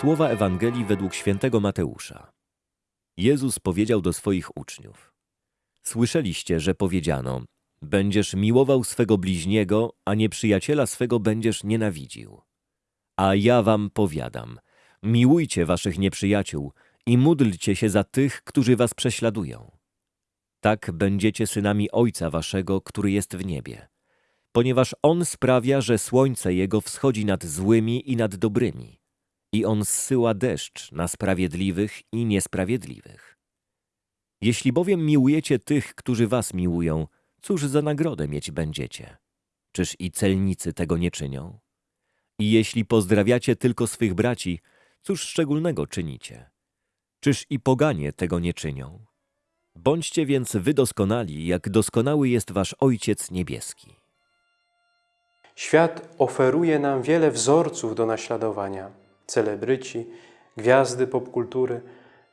Słowa Ewangelii według świętego Mateusza. Jezus powiedział do swoich uczniów: Słyszeliście, że powiedziano: Będziesz miłował swego bliźniego, a nieprzyjaciela swego będziesz nienawidził. A ja wam powiadam: miłujcie waszych nieprzyjaciół i módlcie się za tych, którzy was prześladują. Tak będziecie synami Ojca waszego, który jest w niebie, ponieważ On sprawia, że słońce Jego wschodzi nad złymi i nad dobrymi i On zsyła deszcz na sprawiedliwych i niesprawiedliwych. Jeśli bowiem miłujecie tych, którzy was miłują, cóż za nagrodę mieć będziecie? Czyż i celnicy tego nie czynią? I jeśli pozdrawiacie tylko swych braci, cóż szczególnego czynicie? Czyż i poganie tego nie czynią? Bądźcie więc wy doskonali, jak doskonały jest wasz Ojciec Niebieski. Świat oferuje nam wiele wzorców do naśladowania. Celebryci, gwiazdy popkultury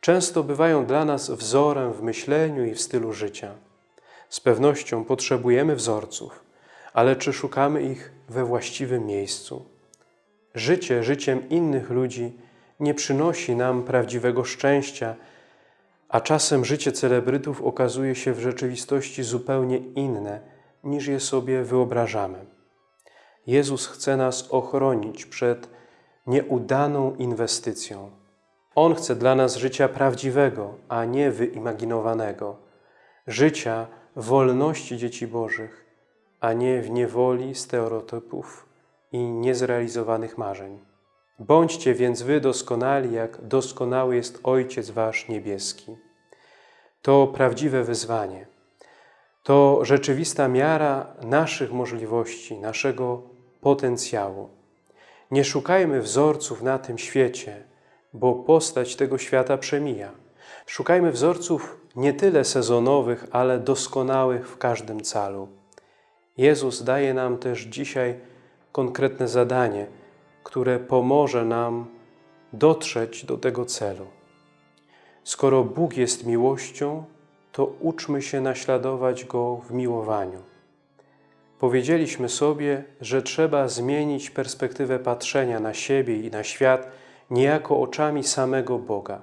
często bywają dla nas wzorem w myśleniu i w stylu życia. Z pewnością potrzebujemy wzorców, ale czy szukamy ich we właściwym miejscu? Życie życiem innych ludzi nie przynosi nam prawdziwego szczęścia, a czasem życie celebrytów okazuje się w rzeczywistości zupełnie inne, niż je sobie wyobrażamy. Jezus chce nas ochronić przed nieudaną inwestycją. On chce dla nas życia prawdziwego, a nie wyimaginowanego. Życia wolności dzieci Bożych, a nie w niewoli stereotypów i niezrealizowanych marzeń. Bądźcie więc wy doskonali, jak doskonały jest Ojciec Wasz Niebieski. To prawdziwe wyzwanie. To rzeczywista miara naszych możliwości, naszego potencjału. Nie szukajmy wzorców na tym świecie, bo postać tego świata przemija. Szukajmy wzorców nie tyle sezonowych, ale doskonałych w każdym calu. Jezus daje nam też dzisiaj konkretne zadanie, które pomoże nam dotrzeć do tego celu. Skoro Bóg jest miłością, to uczmy się naśladować Go w miłowaniu. Powiedzieliśmy sobie, że trzeba zmienić perspektywę patrzenia na siebie i na świat niejako oczami samego Boga.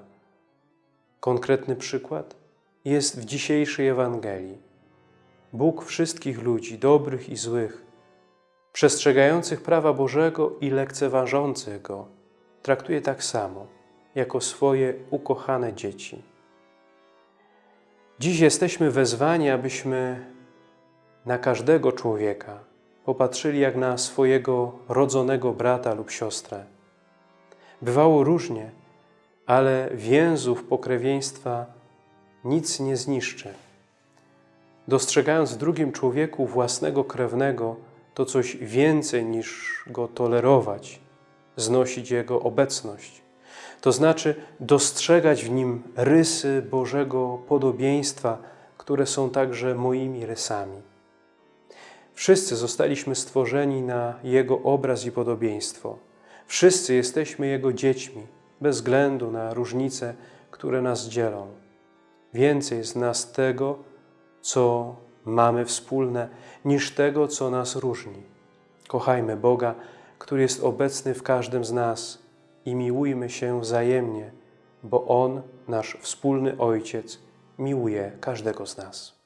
Konkretny przykład jest w dzisiejszej Ewangelii. Bóg wszystkich ludzi, dobrych i złych, przestrzegających prawa Bożego i lekceważących Go, traktuje tak samo, jako swoje ukochane dzieci. Dziś jesteśmy wezwani, abyśmy na każdego człowieka popatrzyli jak na swojego rodzonego brata lub siostrę. Bywało różnie, ale więzów pokrewieństwa nic nie zniszczy. Dostrzegając w drugim człowieku własnego krewnego, to coś więcej niż go tolerować, znosić jego obecność. To znaczy dostrzegać w nim rysy Bożego podobieństwa, które są także moimi rysami. Wszyscy zostaliśmy stworzeni na Jego obraz i podobieństwo. Wszyscy jesteśmy Jego dziećmi, bez względu na różnice, które nas dzielą. Więcej jest nas tego, co mamy wspólne, niż tego, co nas różni. Kochajmy Boga, który jest obecny w każdym z nas i miłujmy się wzajemnie, bo On, nasz wspólny Ojciec, miłuje każdego z nas.